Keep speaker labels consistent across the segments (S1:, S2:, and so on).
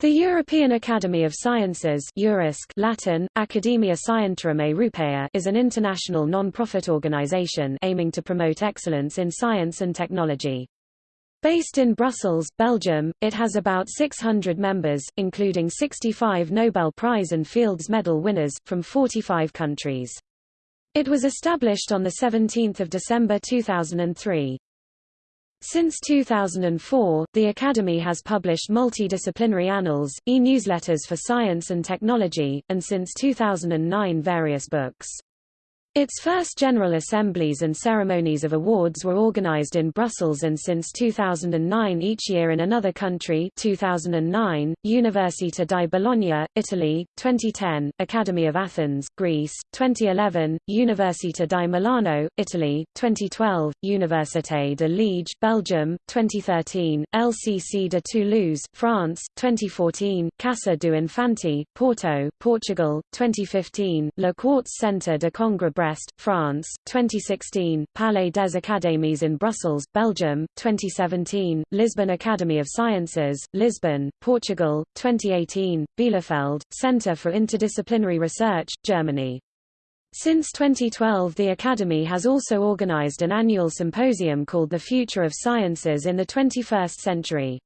S1: The European Academy of Sciences Latin, Academia Scientiarum Europaea is an international non-profit organization aiming to promote excellence in science and technology. Based in Brussels, Belgium, it has about 600 members, including 65 Nobel Prize and Fields Medal winners, from 45 countries. It was established on 17 December 2003. Since 2004, the Academy has published multidisciplinary annals, e-newsletters for science and technology, and since 2009 various books. Its first General Assemblies and ceremonies of awards were organized in Brussels and since 2009 each year in another country 2009, Università di Bologna, Italy, 2010, Academy of Athens, Greece, 2011, Università di Milano, Italy, 2012, Université de Liège, Belgium, 2013, LCC de Toulouse, France, 2014, Casa do Infante, Porto, Portugal, 2015, Le Quartz Centre de Congrès Brest, France, 2016, Palais des Académies in Brussels, Belgium, 2017, Lisbon Academy of Sciences, Lisbon, Portugal, 2018, Bielefeld, Center for Interdisciplinary Research, Germany. Since 2012 the Academy has also organized an annual symposium called The Future of Sciences in the 21st Century.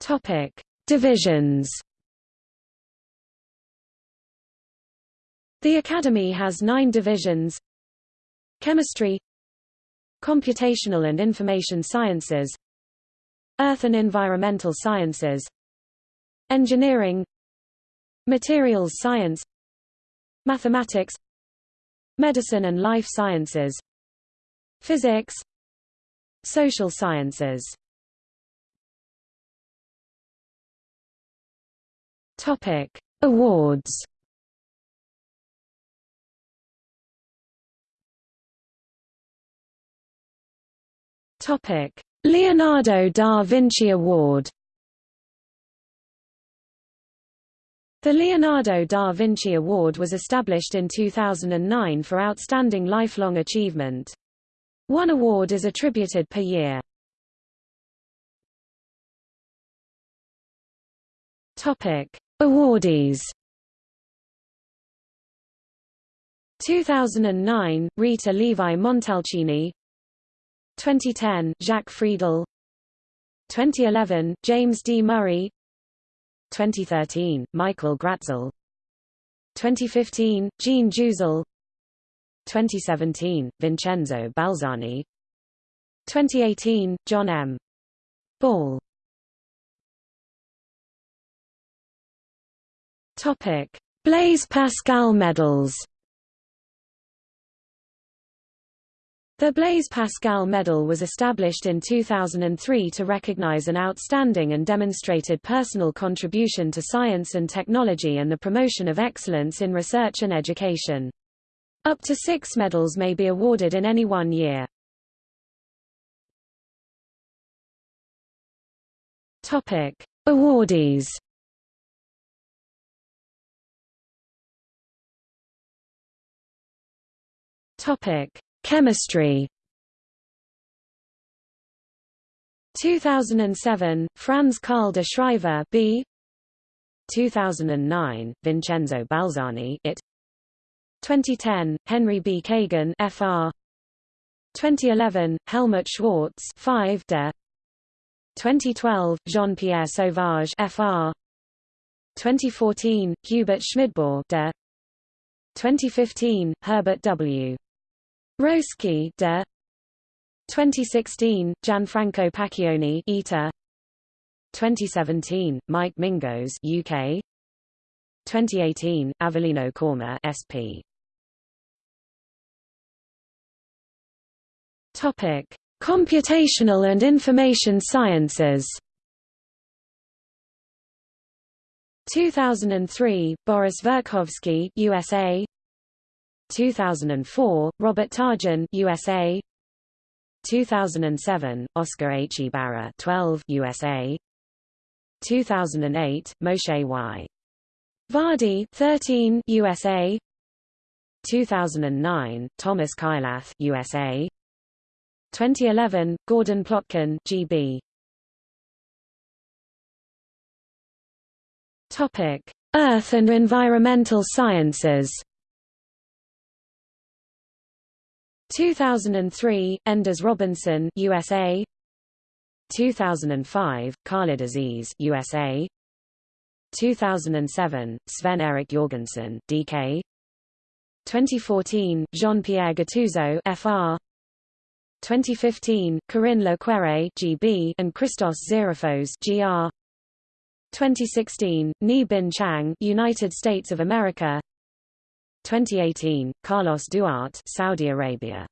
S1: Topic: Divisions The Academy has nine divisions. Chemistry Computational and Information Sciences Earth and Environmental Sciences Engineering Materials Science Mathematics Medicine and Life Sciences Physics Social Sciences. Topic Awards Topic: Leonardo da Vinci Award. The Leonardo da Vinci Award was established in 2009 for outstanding lifelong achievement. One award is attributed per year. Topic: Awardees. 2009, Rita Levi Montalcini 2010, Jacques Friedel. 2011, James D. Murray. 2013, Michael Gratzel. 2015, Jean Jouzel. 2017, Vincenzo Balzani. 2018, John M. Ball. Topic: Blaise Pascal medals The Blaise Pascal Medal was established in 2003 to recognize an outstanding and demonstrated personal contribution to science and technology and the promotion of excellence in research and education. Up to six medals may be awarded in any one year. Topic. Awardees Topic. Chemistry 2007, Franz Karl de Schrijver B. 2009, Vincenzo Balzani it. 2010, Henry B. Kagan FR. 2011, Helmut Schwarz 5 de. 2012, Jean-Pierre Sauvage FR. 2014, Hubert Schmidbaur de. 2015, Herbert W. Roesky de. 2016, Gianfranco Pacchioni ETA 2017, Mike Mingos UK 2018, Avelino Corma SP Topic: Computational and Information Sciences. 2003, Boris Verkhovsky USA 2004, Robert Tarjan USA 2007, Oscar H. Ibarra 12 USA 2008, Moshe Y. Vardi 13 USA 2009, Thomas Kailath USA 2011, Gordon Plotkin, G.B. Topic: Earth and Environmental Sciences. 2003, Enders Robinson, USA. 2005, Khalid Aziz, USA. 2007, Sven Erik Jorgensen, DK. 2014, Jean-Pierre Gattuso, FR. 2015, Corinne Le Quéré, GB, and Christos Zerefos, GR. 2016, Ni Bin Chang, United States of America. 2018, Carlos Duarte, Saudi Arabia.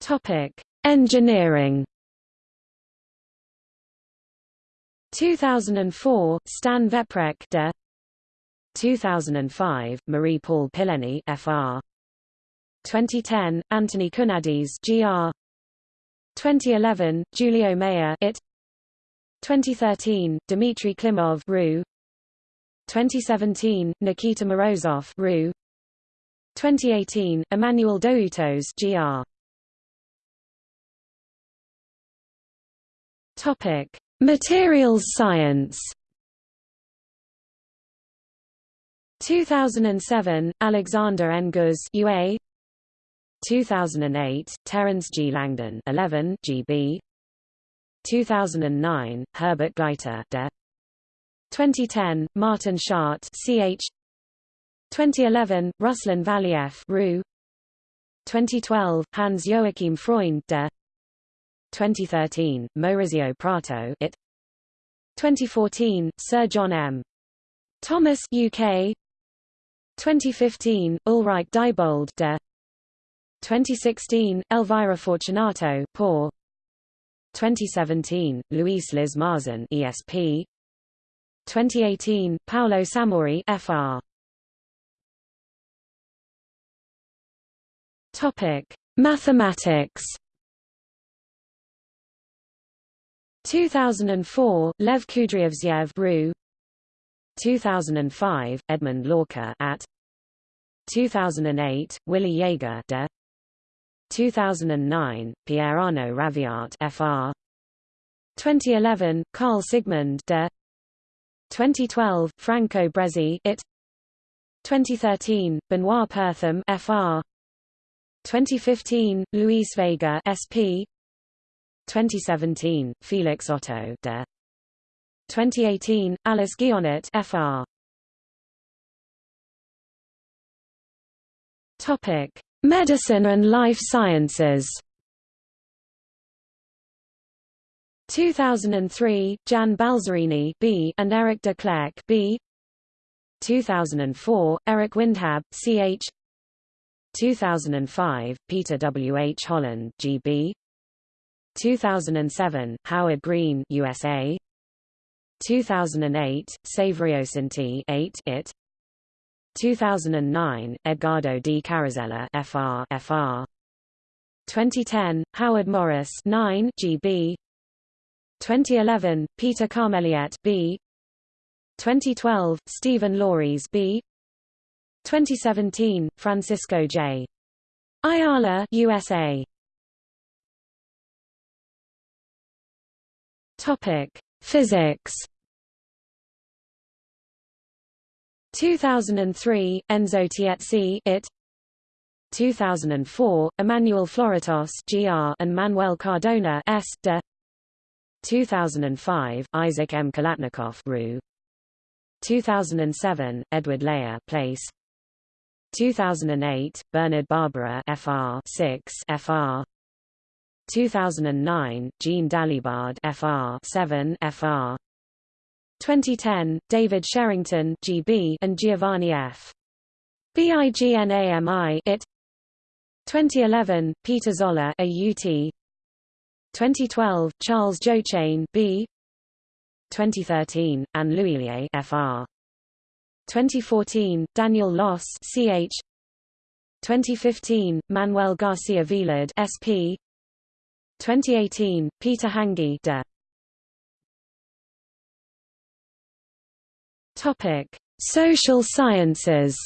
S1: Topic: Engineering. 2004, Stan Veprek de. 2005, Marie-Paul Pileni FR 2010, Anthony Kounadis GR 2011, Giulio Maier IT 2013, Dmitry Klimov RU 2017, Nikita Morozov RU 2018, Emmanuel Doutos GR Topic: Materials science. 2007, Alexander N. Guz UA 2008, Terence G. Langdon 11 GB 2009, Herbert Gleiter De 2010, Martin Schadt CH 2011, Ruslan Valiev RU 2012, Hans Joachim Freund De. 2013, Maurizio Prato it. 2014, Sir John M. Thomas UK 2015, Ulrich Diebold de. 2016, Elvira Fortunato Poor 2017, Luis Liz Marzan ESP 2018, Paolo Samori FR Topic: Mathematics 2004, Lev Kudryavtsev Bru 2005, Edmund Lorca at. 2008, Willy Jaeger de. 2009, Pierre Arnaud Raviart FR 2011, Carl Sigmund de 2012, Franco Brezzi it 2013, Benoit Perthame FR 2015, Luis Vega SP 2017, Felix Otto de 2018, Alice Guionnet FR. Topic: Medicine and Life Sciences. 2003, Jan Balzarini B and Erik De Clercq B. 2004, Eric Windhab CH. 2005, Peter W. H. Holland GB. 2007, Howard Green USA 2008, Savriosinti 8 it 2009, Edgardo D. Carosella FR FR 2010, Howard Morris 9 GB 2011, Peter Carmeliet B 2012, Stephen Lauries B 2017, Francisco J. Ayala USA Topic: Physics. 2003, Enzo Tiezzi it. 2004, Emmanuel Floratos GR and Manuel Cardona S. De. 2005, Isaac M. Khalatnikov RU. 2007, Edward Leyer Place. 2008, Bernard Barbara FR 6 FR 2009, Jean Dalibard FR 7 FR 2010, David Sherrington GB and Giovanni F. BIGNAMI IT 2011, Peter Zoller AUT 2012, Charles Joachain B 2013, Anne L'Huillier FR 2014, Daniel Loss CH 2015, Manuel Garcia Vilard SP 2018, Peter Hänggi de. Topic: Social sciences.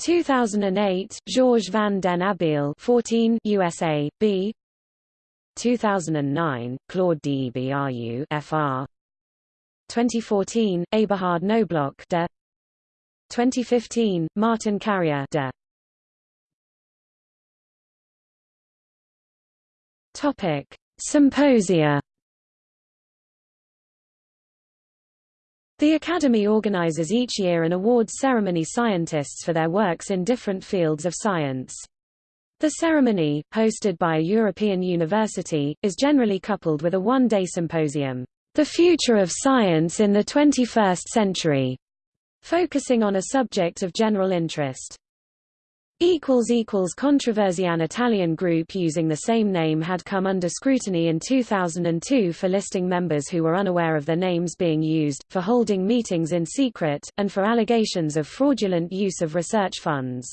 S1: 2008, Georges van den Abeele 14 USA, B. 2009, Claude Debru FR 2014, Eberhard Knobloch de 2015, Martin Carrier de Topic: Symposia The Academy organizes each year an awards ceremony scientists for their works in different fields of science. The ceremony, hosted by a European university, is generally coupled with a one-day symposium, The Future of Science in the 21st Century, focusing on a subject of general interest. Controversy An Italian group using the same name had come under scrutiny in 2002 for listing members who were unaware of their names being used, for holding meetings in secret, and for allegations of fraudulent use of research funds.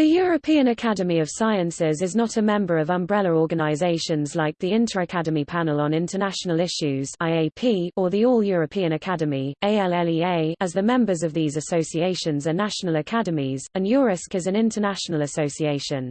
S1: The European Academy of Sciences is not a member of umbrella organizations like the Inter-Academy Panel on International Issues (IAP) or the All-European Academy (ALLEA), as the members of these associations are national academies, and EURASC is an international association.